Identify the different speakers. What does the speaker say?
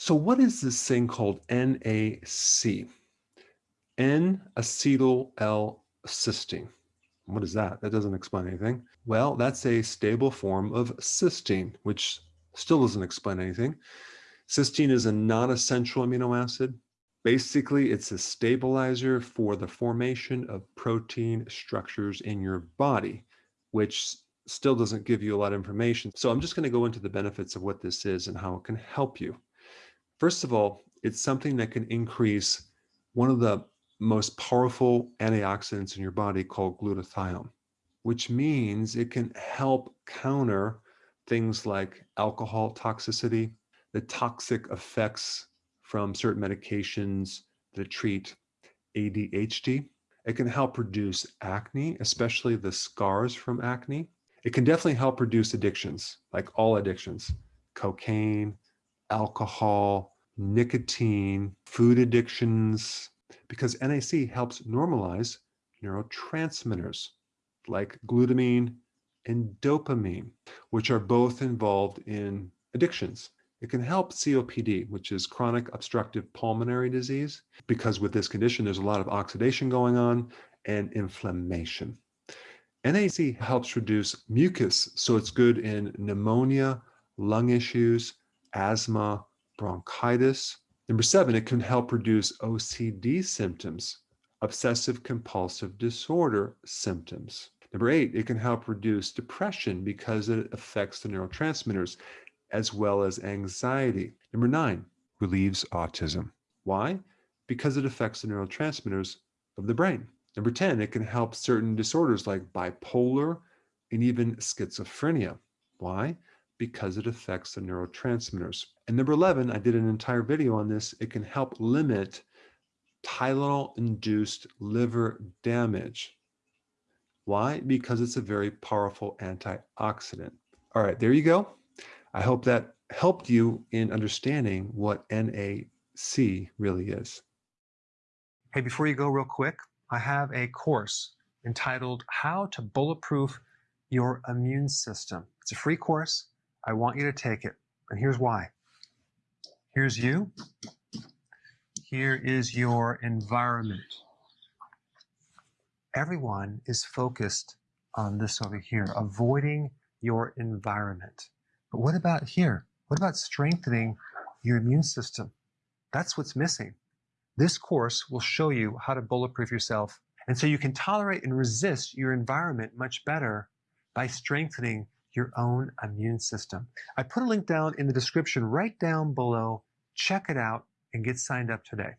Speaker 1: So what is this thing called NAC? N-acetyl L-cysteine. What is that? That doesn't explain anything. Well, that's a stable form of cysteine, which still doesn't explain anything. Cysteine is a non-essential amino acid. Basically, it's a stabilizer for the formation of protein structures in your body, which still doesn't give you a lot of information. So I'm just going to go into the benefits of what this is and how it can help you. First of all, it's something that can increase one of the most powerful antioxidants in your body called glutathione, which means it can help counter things like alcohol toxicity, the toxic effects from certain medications that treat ADHD. It can help reduce acne, especially the scars from acne. It can definitely help reduce addictions, like all addictions, cocaine, alcohol, nicotine, food addictions, because NAC helps normalize neurotransmitters like glutamine and dopamine, which are both involved in addictions. It can help COPD, which is chronic obstructive pulmonary disease, because with this condition, there's a lot of oxidation going on and inflammation. NAC helps reduce mucus, so it's good in pneumonia, lung issues, asthma, bronchitis. Number seven, it can help reduce OCD symptoms, obsessive compulsive disorder symptoms. Number eight, it can help reduce depression because it affects the neurotransmitters as well as anxiety. Number nine, relieves autism. Why? Because it affects the neurotransmitters of the brain. Number 10, it can help certain disorders like bipolar and even schizophrenia. Why? Because it affects the neurotransmitters. And number 11, I did an entire video on this. It can help limit Tylenol-induced liver damage. Why? Because it's a very powerful antioxidant. All right, there you go. I hope that helped you in understanding what NAC really is.
Speaker 2: Hey, before you go real quick, I have a course entitled How to Bulletproof Your Immune System. It's a free course. I want you to take it. And here's why. Here's you. Here is your environment. Everyone is focused on this over here, avoiding your environment. But what about here? What about strengthening your immune system? That's what's missing. This course will show you how to bulletproof yourself. And so you can tolerate and resist your environment much better by strengthening your own immune system. I put a link down in the description right down below. Check it out and get signed up today.